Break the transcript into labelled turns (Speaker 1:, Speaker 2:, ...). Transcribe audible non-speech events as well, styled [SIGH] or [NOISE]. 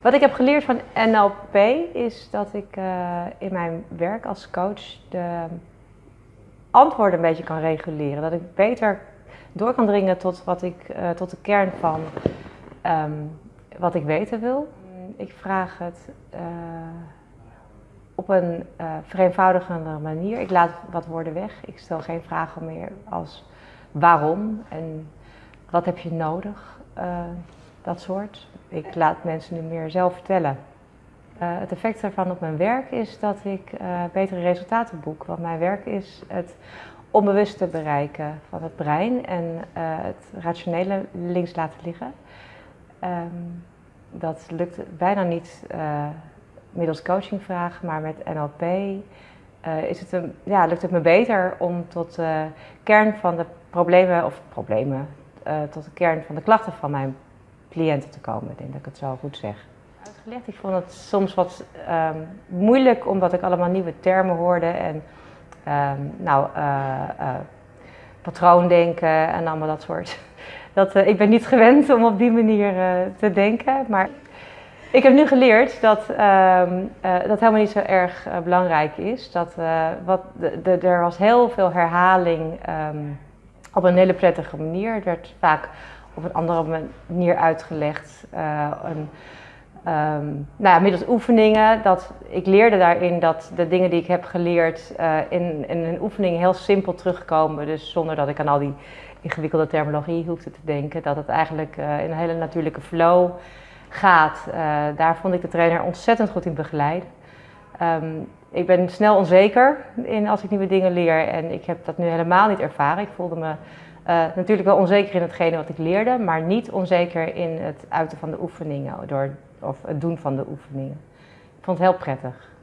Speaker 1: Wat ik heb geleerd van NLP is dat ik uh, in mijn werk als coach de antwoorden een beetje kan reguleren. Dat ik beter door kan dringen tot, wat ik, uh, tot de kern van um, wat ik weten wil. Ik vraag het uh, op een vereenvoudigende manier. Ik laat wat woorden weg. Ik stel geen vragen meer als waarom en wat heb je nodig dat soort. Ik laat mensen nu meer zelf vertellen. Uh, het effect daarvan op mijn werk is dat ik uh, betere resultaten boek. Want mijn werk is het onbewuste bereiken van het brein en uh, het rationele links laten liggen. Um, dat lukt bijna niet middels coachingvragen, maar met NLP is het een, ja, lukt het me beter om tot de kern van de problemen, of problemen, tot de kern van de klachten van mijn cliënten te komen. Ik denk dat ik het zo goed zeg. Uitgelegd, ik vond het soms wat um, moeilijk omdat ik allemaal nieuwe termen hoorde en um, nou, uh, uh, patroondenken en allemaal dat soort. [LAUGHS] Dat, uh, ik ben niet gewend om op die manier te denken, maar ik heb nu geleerd dat um, dat helemaal niet zo erg belangrijk is. Dat, wat, de, er was heel veel herhaling op een hele prettige manier. Het werd vaak op een andere manier uitgelegd. Uh, een, um, nou ja, middels oefeningen. Dat, ik leerde daarin dat de dingen die ik heb geleerd uh, in, in een oefening heel simpel terugkomen. Dus zonder dat ik aan al die ingewikkelde terminologie hoefde te denken. Dat het eigenlijk uh, in een hele natuurlijke flow gaat. daar vond ik de trainer ontzettend goed in begeleiden. Um, ik ben snel onzeker in als ik nieuwe dingen leer en ik heb dat nu helemaal niet ervaren. Ik voelde me natuurlijk wel onzeker in hetgene wat ik leerde, maar niet onzeker in het uiten van de oefeningen door, of het doen van de oefeningen. Ik vond het heel prettig.